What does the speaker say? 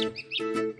Música